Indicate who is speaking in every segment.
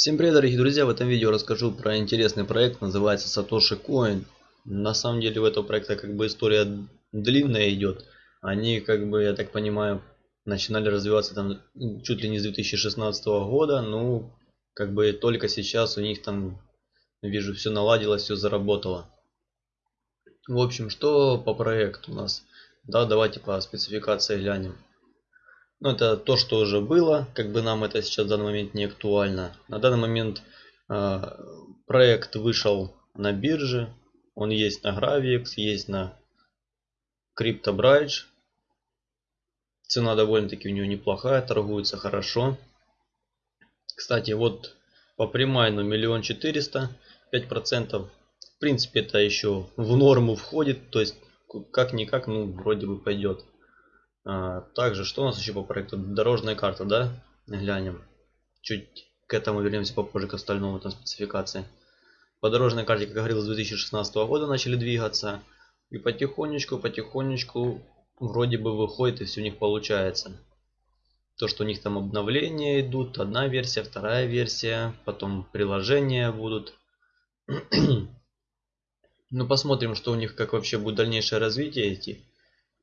Speaker 1: Всем привет, дорогие друзья! В этом видео расскажу про интересный проект, называется Satoshi Coin. На самом деле у этого проекта как бы история длинная идет. Они как бы, я так понимаю, начинали развиваться там чуть ли не с 2016 года. Ну, как бы только сейчас у них там, вижу, все наладилось, все заработало. В общем, что по проекту у нас? Да, давайте по спецификации глянем. Ну, это то, что уже было, как бы нам это сейчас в данный момент не актуально. На данный момент э, проект вышел на бирже, он есть на Gravix, есть на CryptoBridge. Цена довольно-таки у него неплохая, торгуется хорошо. Кстати, вот по прямой ну миллион четыреста, пять процентов. В принципе, это еще в норму входит, то есть как-никак, ну, вроде бы пойдет. А, также, что у нас еще по проекту? Дорожная карта, да? Глянем. Чуть к этому вернемся попозже, к остальному там спецификации. По дорожной карте, как говорил, с 2016 года начали двигаться. И потихонечку, потихонечку вроде бы выходит и все у них получается. То, что у них там обновления идут, одна версия, вторая версия, потом приложения будут. ну посмотрим, что у них, как вообще будет дальнейшее развитие идти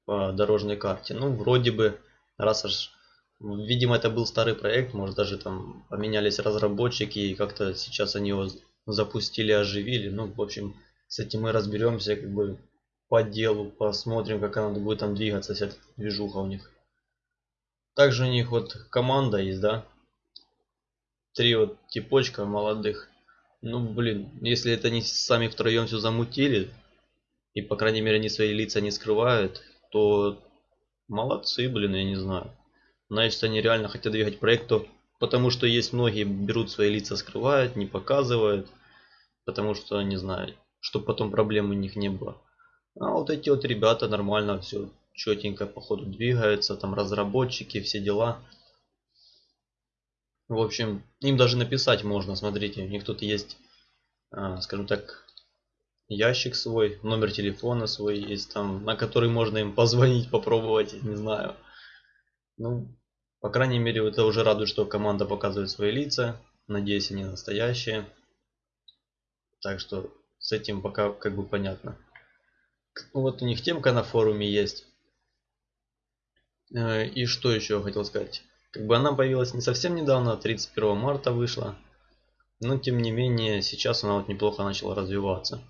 Speaker 1: по дорожной карте. Ну, вроде бы, раз аж, видимо, это был старый проект, может даже там поменялись разработчики, и как-то сейчас они его запустили, оживили. Ну, в общем, с этим мы разберемся, как бы по делу, посмотрим, как она будет там двигаться, вся эта движуха у них. Также у них вот команда есть, да? Три вот типочка молодых. Ну, блин, если это не сами втроем все замутили, и, по крайней мере, они свои лица не скрывают, то молодцы, блин, я не знаю. Значит, они реально хотят двигать проекту, потому что есть многие берут свои лица, скрывают, не показывают, потому что, не знаю, чтобы потом проблем у них не было. А вот эти вот ребята нормально все четенько по ходу двигаются, там разработчики, все дела. В общем, им даже написать можно, смотрите, у них тут есть, а, скажем так, ящик свой, номер телефона свой есть там, на который можно им позвонить, попробовать, не знаю. Ну, по крайней мере, это уже радует, что команда показывает свои лица. Надеюсь, они настоящие. Так что с этим пока как бы понятно. Ну, вот у них темка на форуме есть. Э, и что еще хотел сказать. Как бы она появилась не совсем недавно, 31 марта вышла. Но тем не менее, сейчас она вот неплохо начала развиваться.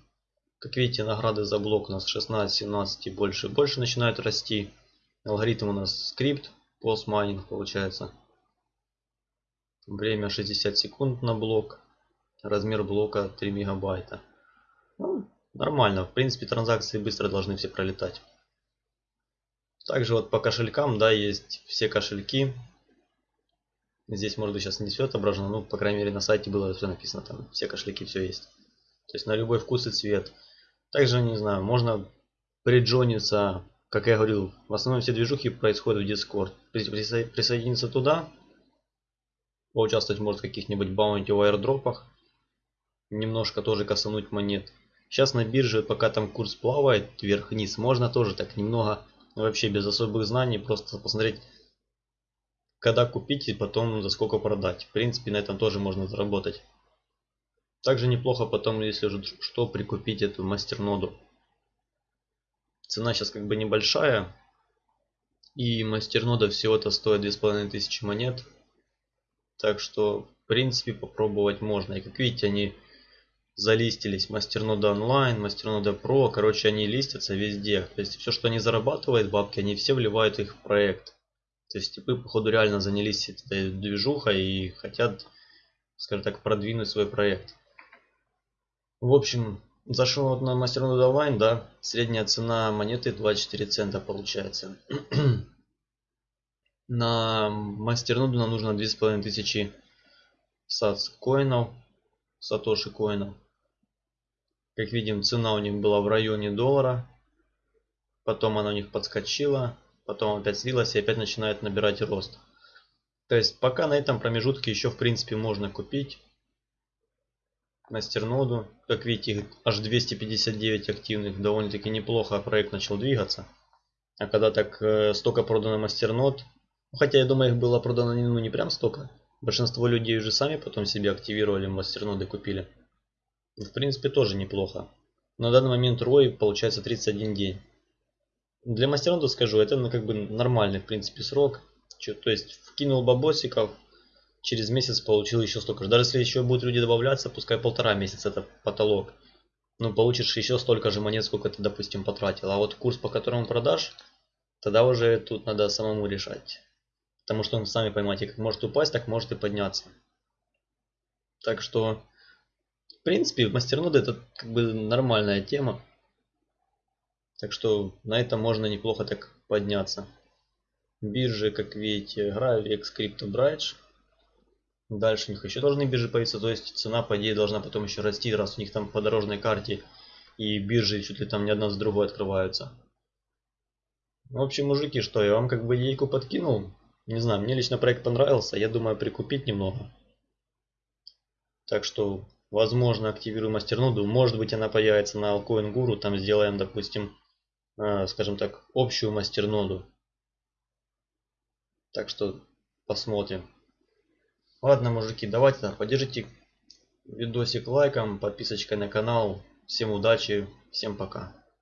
Speaker 1: Как видите, награды за блок у нас 16, 17 и больше и больше начинают расти. Алгоритм у нас скрипт, постмайнинг получается. Время 60 секунд на блок. Размер блока 3 мегабайта. Ну, нормально. В принципе, транзакции быстро должны все пролетать. Также вот по кошелькам, да, есть все кошельки. Здесь, может быть, сейчас не все отображено, ну, по крайней мере, на сайте было все написано, там все кошельки, все есть. То есть на любой вкус и цвет. Также, не знаю, можно приджониться, как я говорил, в основном все движухи происходят в Discord. Присоединиться туда, поучаствовать может в каких-нибудь баунти аирдропах, немножко тоже косануть монет. Сейчас на бирже, пока там курс плавает вверх-вниз, можно тоже так немного, вообще без особых знаний, просто посмотреть, когда купить и потом за сколько продать. В принципе, на этом тоже можно заработать. Также неплохо потом, если уже что, прикупить эту мастерноду. Цена сейчас как бы небольшая. И мастернода всего-то стоит 2500 монет. Так что, в принципе, попробовать можно. И как видите, они залистились. Мастернода онлайн, мастернода про. Короче, они листятся везде. То есть, все, что они зарабатывают, бабки, они все вливают их в проект. То есть, типы, походу, реально занялись этой движухой и хотят, скажем так, продвинуть свой проект. В общем, зашел вот на мастерноду Online, да, средняя цена монеты 24 цента получается. на мастерноду нам нужно 2500 сац коинов, сатоши коинов. Как видим, цена у них была в районе доллара. Потом она у них подскочила, потом опять слилась и опять начинает набирать рост. То есть пока на этом промежутке еще в принципе можно купить мастерноду. Как видите, аж 259 активных, довольно-таки неплохо проект начал двигаться. А когда так э, столько продано мастернод, ну, хотя я думаю их было продано ну, не прям столько, Большинство людей уже сами потом себе активировали мастерноды купили. В принципе тоже неплохо. На данный момент ROI получается 31 день. Для мастернода скажу, это ну, как бы нормальный в принципе срок. Че, то есть вкинул бабосиков, через месяц получил еще столько же. Даже если еще будут люди добавляться, пускай полтора месяца это потолок. Ну получишь еще столько же монет, сколько ты, допустим, потратил. А вот курс, по которому продашь, тогда уже тут надо самому решать. Потому что, сами понимаете, как может упасть, так может и подняться. Так что, в принципе, мастерноды это как бы нормальная тема. Так что на этом можно неплохо так подняться. Биржи, как видите, Gravix, CryptoBridge. Дальше у них еще должны биржи появиться, то есть цена по идее должна потом еще расти, раз у них там по дорожной карте и биржи чуть ли там не одна с другой открываются. В общем, мужики, что, я вам как бы идейку подкинул. Не знаю, мне лично проект понравился, я думаю прикупить немного. Так что, возможно, активирую мастерноду. Может быть, она появится на Alcoin Guru. Там сделаем, допустим, э, скажем так, общую мастерноду. Так что, посмотрим. Ладно, мужики, давайте поддержите видосик лайком, подписочкой на канал. Всем удачи, всем пока.